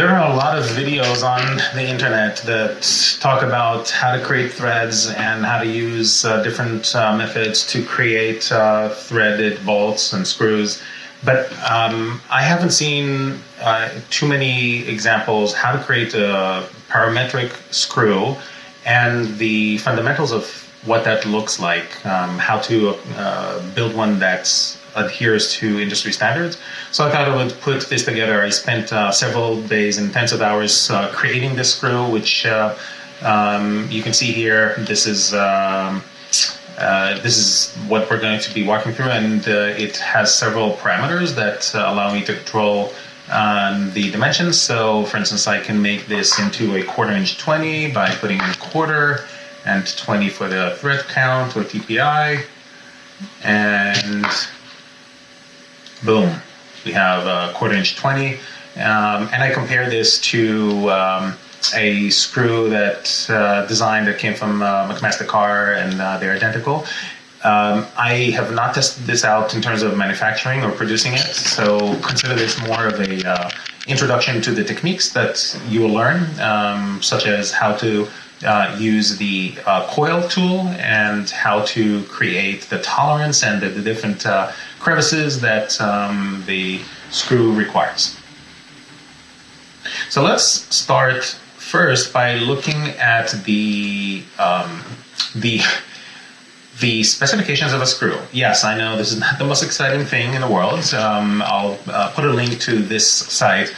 There are a lot of videos on the internet that talk about how to create threads and how to use uh, different uh, methods to create uh, threaded bolts and screws. But um, I haven't seen uh, too many examples how to create a parametric screw and the fundamentals of what that looks like, um, how to uh, build one that's adheres to industry standards. So I thought I would put this together. I spent uh, several days, intensive hours, uh, creating this screw, which uh, um, you can see here. This is um, uh, this is what we're going to be walking through, and uh, it has several parameters that uh, allow me to control um, the dimensions. So, for instance, I can make this into a quarter inch 20 by putting in quarter and 20 for the thread count or TPI. And boom, we have a quarter inch 20. Um, and I compare this to um, a screw that uh, design that came from uh, McMaster Carr and uh, they're identical. Um, I have not tested this out in terms of manufacturing or producing it, so consider this more of a uh, introduction to the techniques that you will learn, um, such as how to uh, use the uh, coil tool and how to create the tolerance and the, the different uh, crevices that um, the screw requires. So let's start first by looking at the um, the the specifications of a screw. Yes, I know this is not the most exciting thing in the world. Um, I'll uh, put a link to this site.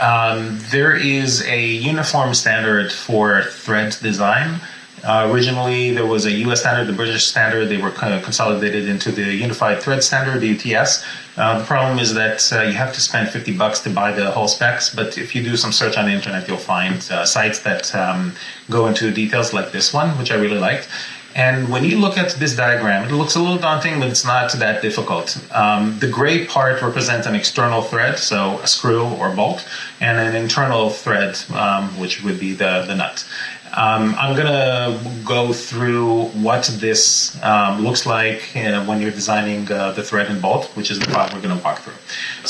Um, there is a uniform standard for thread design uh, originally, there was a US standard, the British standard. They were kind of consolidated into the Unified Thread Standard, the UTS. Uh, the problem is that uh, you have to spend 50 bucks to buy the whole specs, but if you do some search on the internet, you'll find uh, sites that um, go into details like this one, which I really liked. And when you look at this diagram, it looks a little daunting, but it's not that difficult. Um, the gray part represents an external thread, so a screw or bolt, and an internal thread, um, which would be the, the nut. Um, I'm going to go through what this um, looks like uh, when you're designing uh, the thread and bolt, which is the part we're going to walk through.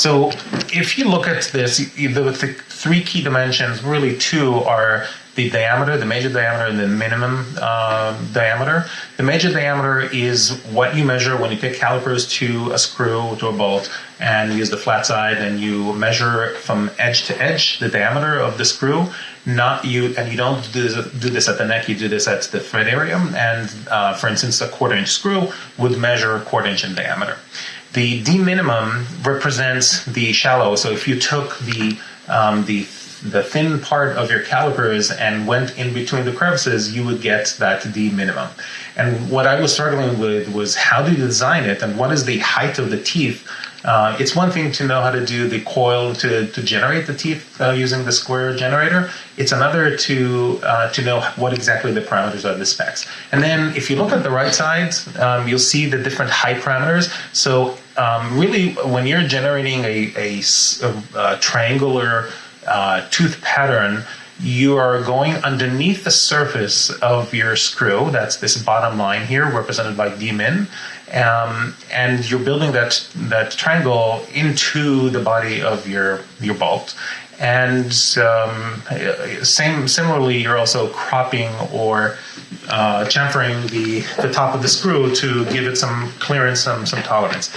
So if you look at this, the, three key dimensions, really two are the diameter, the major diameter, and the minimum uh, diameter. The major diameter is what you measure when you take calipers to a screw, to a bolt, and use the flat side, and you measure from edge to edge the diameter of the screw. Not you, and you don't do this, do this at the neck. You do this at the thread area. And uh, for instance, a quarter inch screw would measure a quarter inch in diameter. The D minimum represents the shallow. So if you took the um, the the thin part of your calipers and went in between the crevices, you would get that D minimum. And what I was struggling with was how do you design it and what is the height of the teeth? Uh, it's one thing to know how to do the coil to, to generate the teeth uh, using the square generator. It's another to uh, to know what exactly the parameters are the specs. And then if you look at the right side, um, you'll see the different height parameters. So um, really, when you're generating a, a, a, triangular uh, tooth pattern, you are going underneath the surface of your screw. That's this bottom line here, represented by D min. Um, and you're building that that triangle into the body of your your bolt. And um, same similarly, you're also cropping or uh, chamfering the the top of the screw to give it some clearance, some some tolerance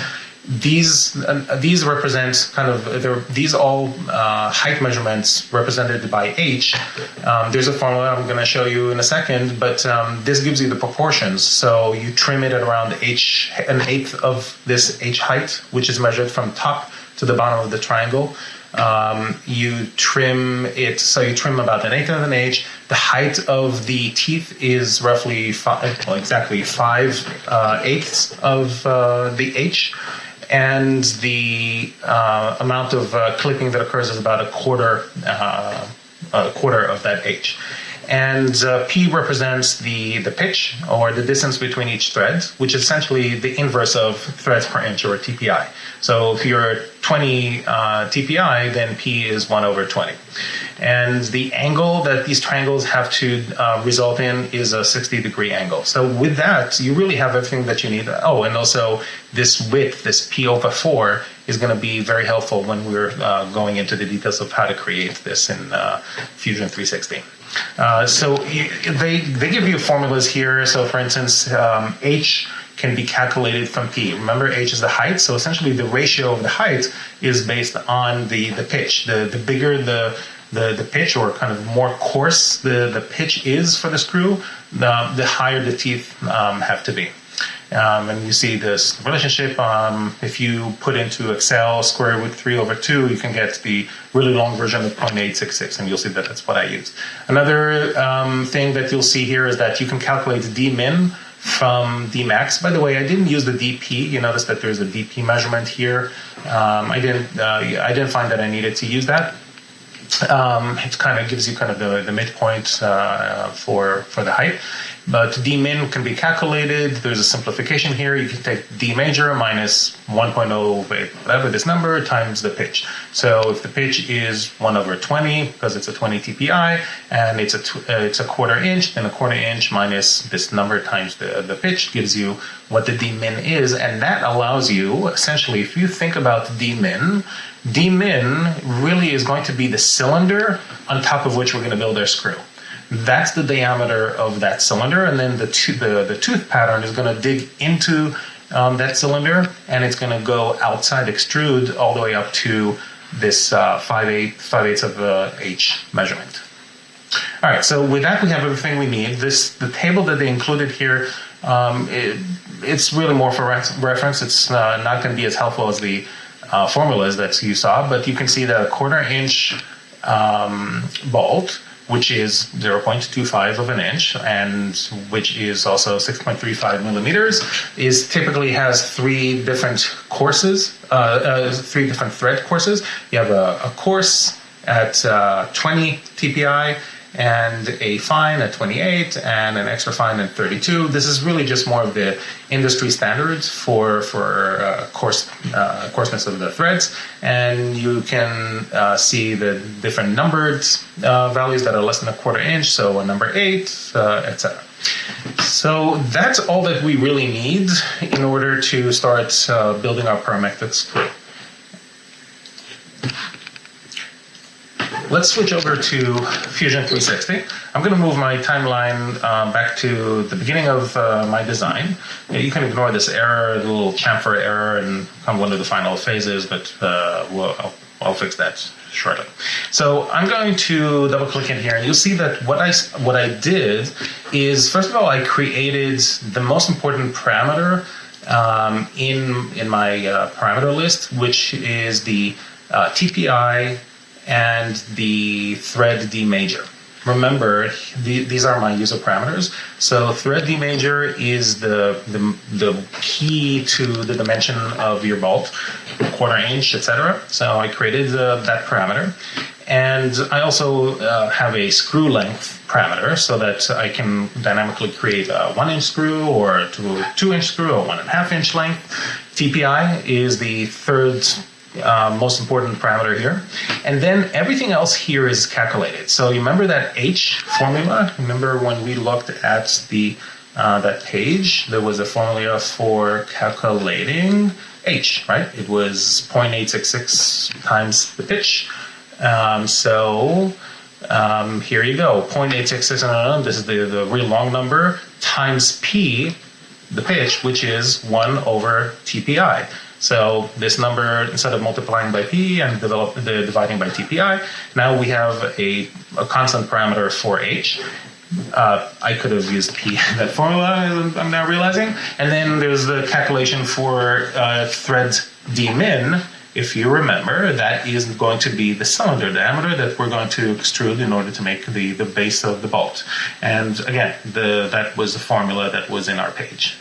these uh, these represent kind of these all uh, height measurements represented by h. Um, there's a formula I'm going to show you in a second, but um, this gives you the proportions. So you trim it at around h an eighth of this h height, which is measured from top to the bottom of the triangle. Um, you trim it, so you trim about an eighth of an h. The height of the teeth is roughly five, well, exactly five uh, eighths of uh, the h and the uh, amount of uh, clipping that occurs is about a quarter, uh, a quarter of that H. And uh, P represents the, the pitch or the distance between each thread, which is essentially the inverse of threads per inch or TPI. So if you're 20 uh, TPI, then P is 1 over 20. and the angle that these triangles have to uh, result in is a 60 degree angle. So with that, you really have everything that you need. Oh, and also this width, this P over 4, is going to be very helpful when we're uh, going into the details of how to create this in uh, Fusion 360. Uh, so they, they give you formulas here. So for instance, um, H can be calculated from P. Remember, H is the height, so essentially the ratio of the height is based on the, the pitch. The, the bigger the, the, the pitch or kind of more coarse the, the pitch is for the screw, the, the higher the teeth um, have to be. Um, and you see this relationship. Um, if you put into Excel square root 3 over 2, you can get the really long version of 0.866, and you'll see that that's what I used. Another um, thing that you'll see here is that you can calculate d min from dmax. By the way, I didn't use the dp. You notice that there's a dp measurement here. Um, I didn't. Uh, I didn't find that I needed to use that. Um, it kind of gives you kind of the, the midpoint uh, for for the height. But D min can be calculated. There's a simplification here. You can take D major minus 1.0, whatever this number, times the pitch. So if the pitch is 1 over 20, because it's a 20 TPI, and it's a, uh, it's a quarter inch, then a quarter inch minus this number times the, the pitch gives you what the D min is. And that allows you, essentially, if you think about D min, D min really is going to be the cylinder on top of which we're going to build our screw. That's the diameter of that cylinder, and then the, the, the tooth pattern is going to dig into um, that cylinder, and it's going to go outside, extrude all the way up to this uh, 5 8 5 eighths of uh, H measurement. All right, so with that we have everything we need. This the table that they included here. Um, it, it's really more for reference. It's uh, not going to be as helpful as the uh, formulas that you saw, but you can see that a quarter inch um, bolt which is 0.25 of an inch and which is also 6.35 millimeters, is typically has three different courses, uh, uh, three different thread courses. You have a, a coarse at uh, 20 TPI, and a fine at 28 and an extra fine at 32. This is really just more of the industry standards for for uh, coarse uh, coarseness of the threads, and you can uh, see the different numbered uh, values that are less than a quarter inch, so a number eight, uh, etc. So that's all that we really need in order to start uh, building our parametric screw. Let's switch over to Fusion 360. I'm going to move my timeline uh, back to the beginning of uh, my design. You can ignore this error, the little chamfer error, and come one of the final phases, but uh, we'll, I'll, I'll fix that shortly. So I'm going to double click in here and you'll see that what I, what I did is, first of all, I created the most important parameter um, in, in my uh, parameter list, which is the uh, TPI and the thread D major. Remember, the, these are my user parameters. So thread D major is the, the, the key to the dimension of your bolt, quarter inch, etc. So I created uh, that parameter. And I also uh, have a screw length parameter so that I can dynamically create a one inch screw or two, two inch screw or one and a half inch length. TPI is the third uh, most important parameter here. And then everything else here is calculated. So you remember that H formula? Remember when we looked at the uh, that page, there was a formula for calculating H, right? It was 0.866 times the pitch. Um, so um, here you go, 0.866, this is the, the real long number, times P, the pitch, which is 1 over TPI. So this number, instead of multiplying by p and develop, the dividing by TPI, now we have a, a constant parameter for h. Uh, I could have used p in that formula, I'm now realizing. And then there's the calculation for uh, thread d min. If you remember, that is going to be the cylinder diameter that we're going to extrude in order to make the, the base of the bolt. And again, the, that was the formula that was in our page.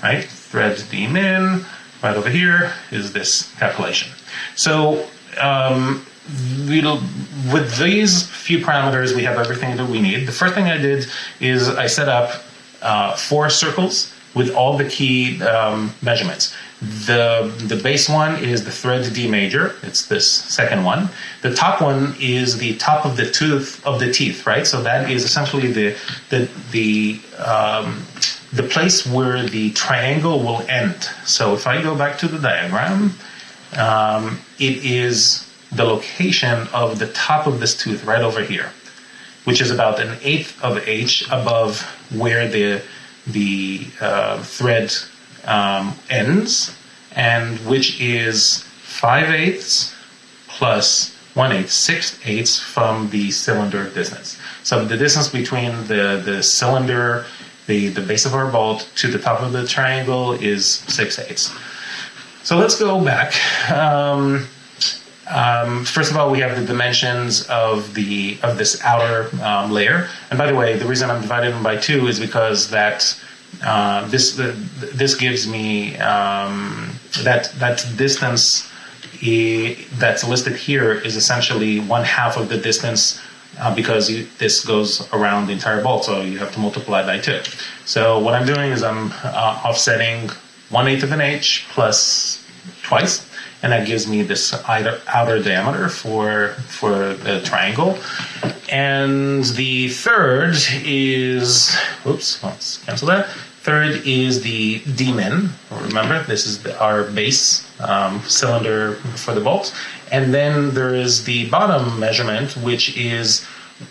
Right? Thread d min right over here is this calculation. So um, with these few parameters, we have everything that we need. The first thing I did is I set up uh, four circles with all the key um, measurements. The, the base one is the thread D major. It's this second one. The top one is the top of the tooth of the teeth, right? So that is essentially the the the um, the place where the triangle will end. So if I go back to the diagram, um, it is the location of the top of this tooth right over here, which is about an eighth of H above where the the uh, thread um, ends, and which is 5 eighths plus 1 eighth, 6 eighths from the cylinder distance. So the distance between the, the cylinder, the, the base of our bolt, to the top of the triangle is 6 eighths. So let's go back. Um, um, first of all, we have the dimensions of the of this outer um, layer. And by the way, the reason I'm dividing them by two is because that uh, this this gives me um, that that distance that's listed here is essentially one half of the distance uh, because you, this goes around the entire bolt, so you have to multiply by two. So what I'm doing is I'm uh, offsetting one eighth of an H plus twice, and that gives me this outer, outer diameter for for the triangle. And the third is, oops, let's cancel that. Third is the D-min. Remember, this is the, our base um, cylinder for the bolt. And then there is the bottom measurement, which is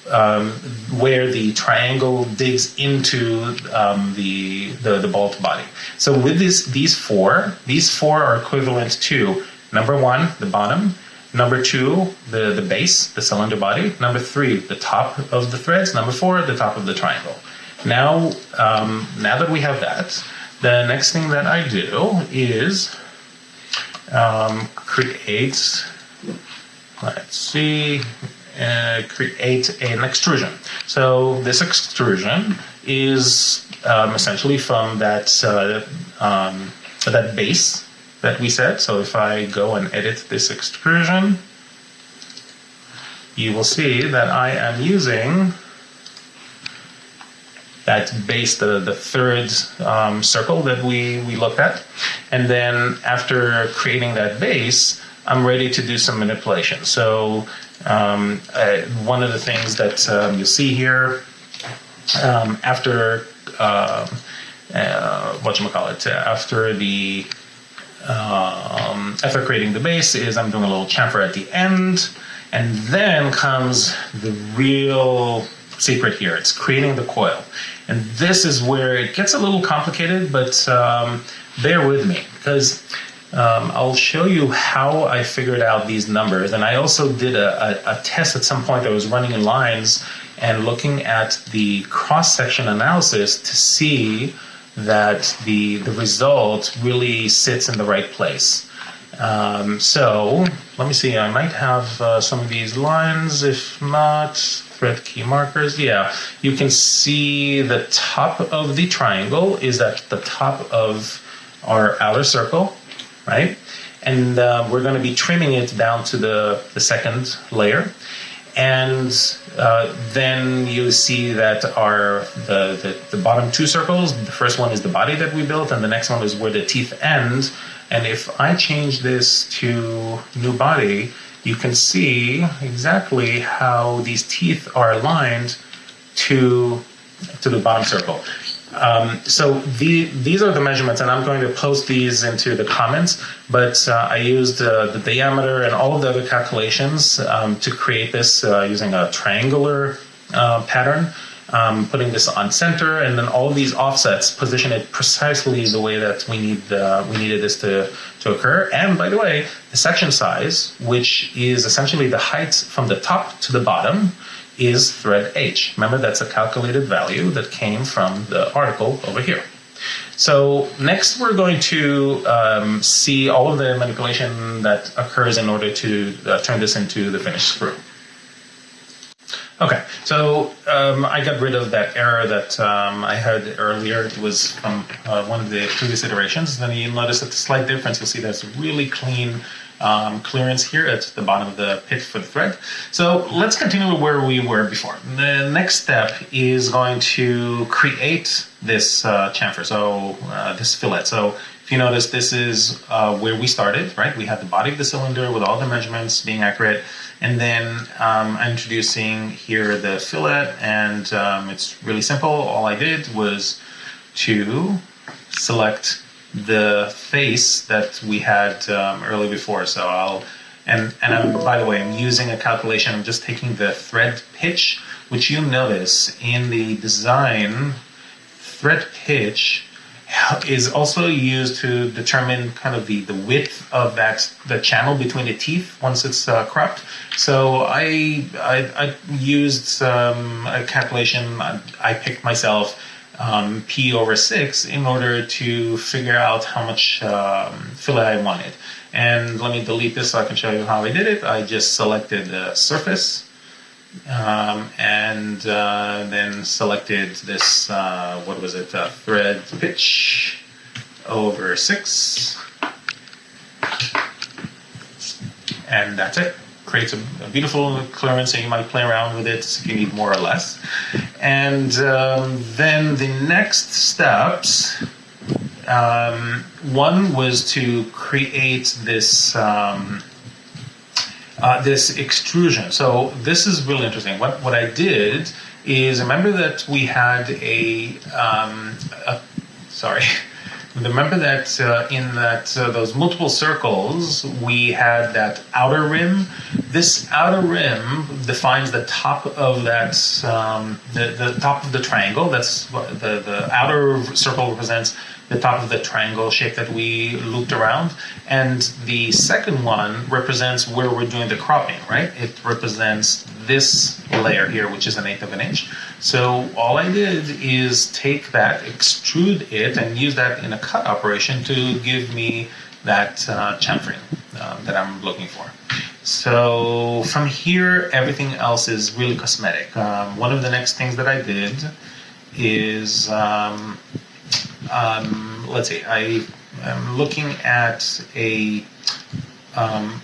um, where the triangle digs into um, the, the, the bolt body. So with this, these four, these four are equivalent to number one, the bottom, number two, the, the base, the cylinder body, number three, the top of the threads, number four, the top of the triangle. Now, um, now that we have that, the next thing that I do is um, create, let's see, uh, create an extrusion. So this extrusion is um, essentially from that uh, um, that base that we said. So if I go and edit this extrusion, you will see that I am using that base, the, the third um, circle that we, we looked at. And then after creating that base, I'm ready to do some manipulation. So um, uh, one of the things that um, you'll see here um, after uh, uh, what you call it after the um, after creating the base is I'm doing a little chamfer at the end, and then comes the real secret here. It's creating the coil. And this is where it gets a little complicated, but um, bear with me because um, I'll show you how I figured out these numbers. And I also did a, a, a test at some point that was running in lines and looking at the cross-section analysis to see that the, the result really sits in the right place. Um, so let me see, I might have uh, some of these lines, if not, thread key markers. Yeah, you can see the top of the triangle is at the top of our outer circle, right? And uh, we're going to be trimming it down to the, the second layer. And uh, then you see that our the, the, the bottom two circles, the first one is the body that we built, and the next one is where the teeth end. And if I change this to new body, you can see exactly how these teeth are aligned to, to the bottom circle. Um, so the, these are the measurements, and I'm going to post these into the comments, but uh, I used uh, the diameter and all of the other calculations um, to create this uh, using a triangular uh, pattern um, putting this on center, and then all of these offsets position it precisely the way that we need uh, we needed this to, to occur. And by the way, the section size, which is essentially the height from the top to the bottom, is thread H. Remember, that's a calculated value that came from the article over here. So next we're going to um, see all of the manipulation that occurs in order to uh, turn this into the finished screw. Okay, so um, I got rid of that error that um, I had earlier. It was from uh, one of the previous iterations. Then you notice that the slight difference, you'll see a really clean um, clearance here at the bottom of the pit for the thread. So let's continue where we were before. The next step is going to create this uh, chamfer, so uh, this fillet. So if you notice, this is uh, where we started, right? We had the body of the cylinder with all the measurements being accurate, and then um, I'm introducing here the fillet, and um, it's really simple. All I did was to select the face that we had um, early before. So I'll, and, and I'm, by the way, I'm using a calculation. I'm just taking the thread pitch, which you notice in the design, thread pitch is also used to determine kind of the, the width of that the channel between the teeth once it's uh, cropped. So I, I, I used um, a calculation I, I picked myself um, p over 6 in order to figure out how much um, fillet I wanted. And let me delete this so I can show you how I did it. I just selected the surface um, and uh, then selected this, uh, what was it, uh, thread pitch over 6. And that's it. Creates a, a, beautiful clearance and you might play around with it if you need more or less. And um, then the next steps, um, one was to create this um, uh, this extrusion. So this is really interesting. What, what I did is remember that we had a, um, a sorry, remember that uh, in that uh, those multiple circles we had that outer rim. This outer rim defines the top of that um, the, the top of the triangle. That's what the the outer circle represents the top of the triangle shape that we looped around. And the second one represents where we're doing the cropping, right? It represents this layer here, which is an eighth of an inch. So all I did is take that, extrude it, and use that in a cut operation to give me that uh, chamfering uh, that I'm looking for. So from here, everything else is really cosmetic. Um, one of the next things that I did is um, um, let's see, I am looking at a um,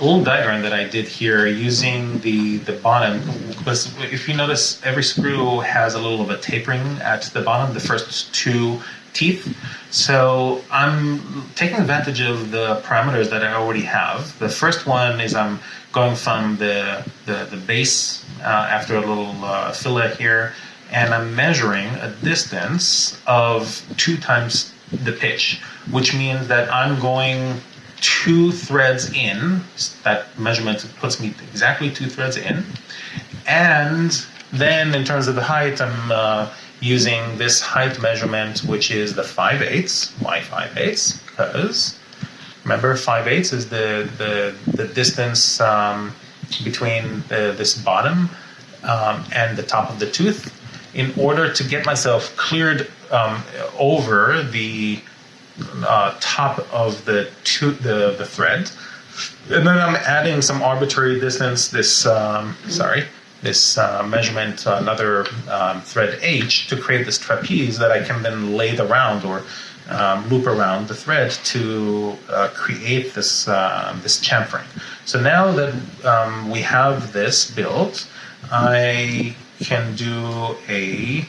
little diagram that I did here using the, the bottom. If you notice, every screw has a little of a tapering at the bottom, the first two teeth. So I'm taking advantage of the parameters that I already have. The first one is I'm going from the, the, the base uh, after a little uh, fillet here and I'm measuring a distance of two times the pitch, which means that I'm going two threads in. That measurement puts me exactly two threads in. And then in terms of the height, I'm uh, using this height measurement, which is the 5 eighths. Why 5 eighths? Because remember, 5 eighths is the, the, the distance um, between the, this bottom um, and the top of the tooth in order to get myself cleared um, over the uh, top of the, the the thread, and then I'm adding some arbitrary distance. This um, sorry, this uh, measurement, another um, thread H, to create this trapeze that I can then lathe around or um, loop around the thread to uh, create this uh, this chamfering. So now that um, we have this built, I can do a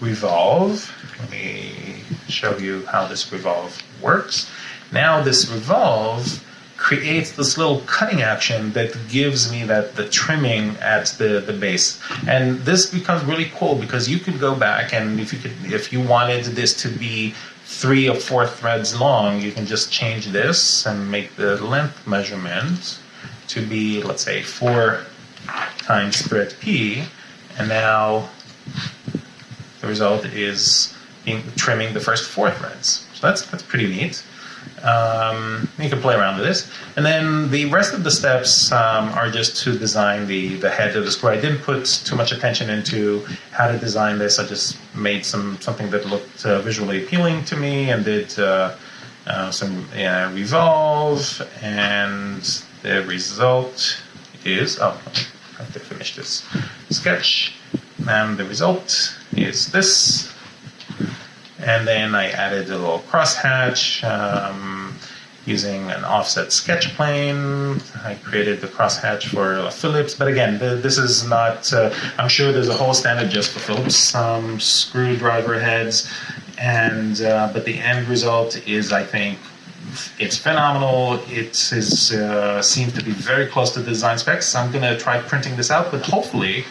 revolve. Let me show you how this revolve works. Now this revolve creates this little cutting action that gives me that the trimming at the, the base. And this becomes really cool because you could go back and if you could if you wanted this to be three or four threads long, you can just change this and make the length measurement to be, let's say, four times thread P, and now the result is being, trimming the first four threads. So that's, that's pretty neat. Um, you can play around with this. And then the rest of the steps um, are just to design the, the head of the screw. I didn't put too much attention into how to design this. I just made some something that looked uh, visually appealing to me and did uh, uh, some revolve. And the result is, oh, have to finish this sketch. And the result is this. And then I added a little crosshatch. Um, using an offset sketch plane. I created the crosshatch for Phillips, but again, the, this is not, uh, I'm sure there's a whole standard just for Phillips um, screwdriver heads, and uh, but the end result is, I think, it's phenomenal. It is, uh, seems to be very close to the design specs. I'm going to try printing this out, but hopefully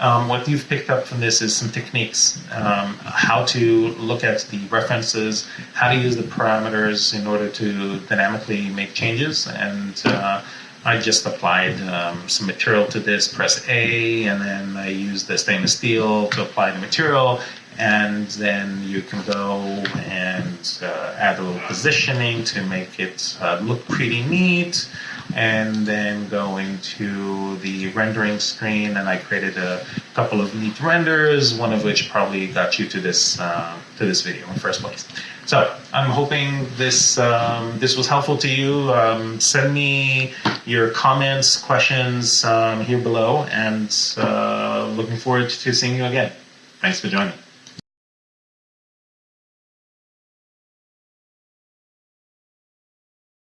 um, what you've picked up from this is some techniques, um, how to look at the references, how to use the parameters in order to dynamically make changes. And uh, I just applied um, some material to this, press A, and then I used the stainless steel to apply the material. And then you can go and uh, add a little positioning to make it uh, look pretty neat and then go into the rendering screen and I created a couple of neat renders, one of which probably got you to this uh, to this video in the first place. So I'm hoping this um, this was helpful to you. Um, send me your comments, questions um, here below, and uh, looking forward to seeing you again. Thanks for joining.